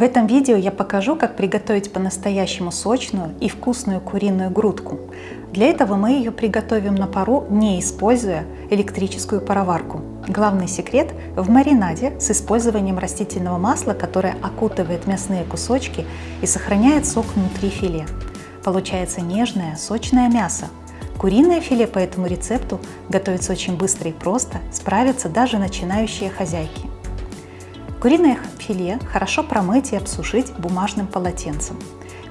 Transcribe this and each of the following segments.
В этом видео я покажу, как приготовить по-настоящему сочную и вкусную куриную грудку. Для этого мы ее приготовим на пару, не используя электрическую пароварку. Главный секрет в маринаде с использованием растительного масла, которое окутывает мясные кусочки и сохраняет сок внутри филе. Получается нежное, сочное мясо. Куриное филе по этому рецепту готовится очень быстро и просто, справятся даже начинающие хозяйки. Куриное филе хорошо промыть и обсушить бумажным полотенцем.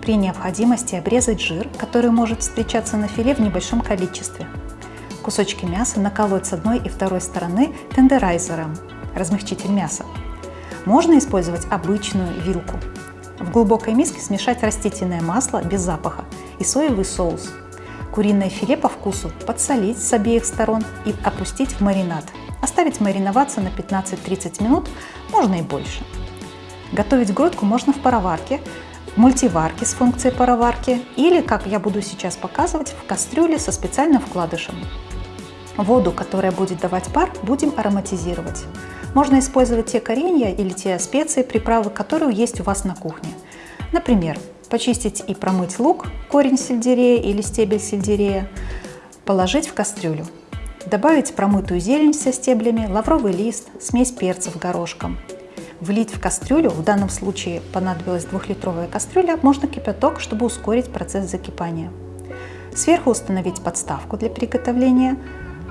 При необходимости обрезать жир, который может встречаться на филе в небольшом количестве. Кусочки мяса наколоть с одной и второй стороны тендерайзером, размягчитель мяса. Можно использовать обычную вилку. В глубокой миске смешать растительное масло без запаха и соевый соус. Куриное филе по вкусу подсолить с обеих сторон и опустить в маринад – Оставить мариноваться на 15-30 минут, можно и больше. Готовить грудку можно в пароварке, мультиварке с функцией пароварки или, как я буду сейчас показывать, в кастрюле со специальным вкладышем. Воду, которая будет давать пар, будем ароматизировать. Можно использовать те коренья или те специи, приправы, которые есть у вас на кухне. Например, почистить и промыть лук, корень сельдерея или стебель сельдерея, положить в кастрюлю. Добавить промытую зелень со стеблями, лавровый лист, смесь перцев горошком. Влить в кастрюлю, в данном случае понадобилась двухлитровая кастрюля, можно кипяток, чтобы ускорить процесс закипания. Сверху установить подставку для приготовления.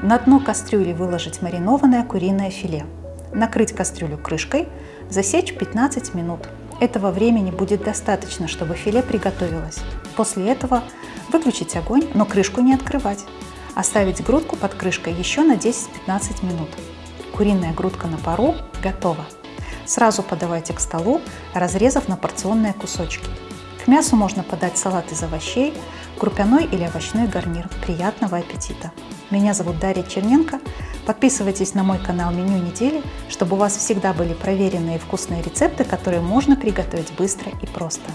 На дно кастрюли выложить маринованное куриное филе. Накрыть кастрюлю крышкой, засечь 15 минут. Этого времени будет достаточно, чтобы филе приготовилось. После этого выключить огонь, но крышку не открывать. Оставить грудку под крышкой еще на 10-15 минут. Куриная грудка на пару готова. Сразу подавайте к столу, разрезав на порционные кусочки. К мясу можно подать салат из овощей, крупяной или овощной гарнир. Приятного аппетита! Меня зовут Дарья Черненко. Подписывайтесь на мой канал «Меню недели», чтобы у вас всегда были проверенные и вкусные рецепты, которые можно приготовить быстро и просто.